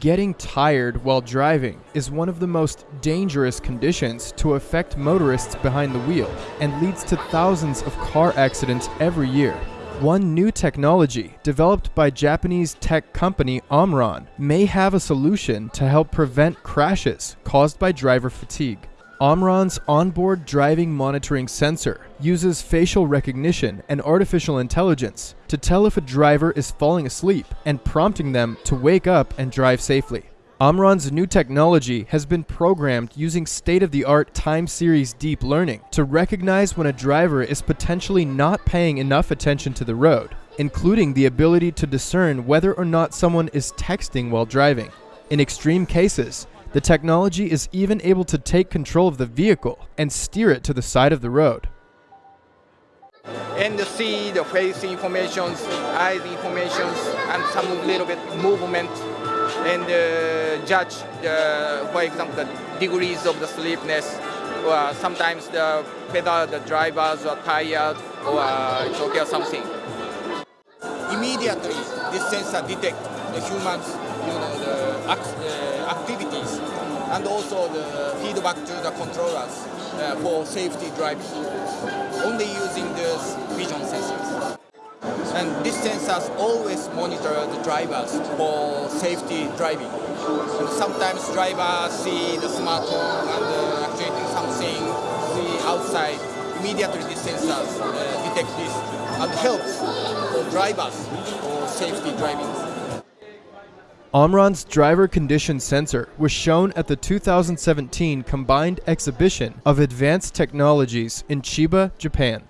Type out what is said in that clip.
Getting tired while driving is one of the most dangerous conditions to affect motorists behind the wheel and leads to thousands of car accidents every year. One new technology developed by Japanese tech company Omron may have a solution to help prevent crashes caused by driver fatigue. Omron's onboard driving monitoring sensor uses facial recognition and artificial intelligence to tell if a driver is falling asleep and prompting them to wake up and drive safely. Omron's new technology has been programmed using state-of-the-art time series deep learning to recognize when a driver is potentially not paying enough attention to the road, including the ability to discern whether or not someone is texting while driving. In extreme cases, the technology is even able to take control of the vehicle and steer it to the side of the road. and see the face informations, eyes informations, and some little bit movement, and uh, judge, the, for example, the degrees of the sleepiness. Or sometimes the pedal, the drivers are tired, or uh, it's okay or something. Immediately, this sensor detect the humans, you know, the act, uh, activities, and also the feedback to the controllers uh, for safety driving only using those vision sensors. And these sensors always monitor the drivers for safety driving. And sometimes drivers see the smartphone and uh, actuating something, see outside. Immediately these sensors uh, detect this and helps drivers for safety driving. Omron's driver condition sensor was shown at the 2017 Combined Exhibition of Advanced Technologies in Chiba, Japan.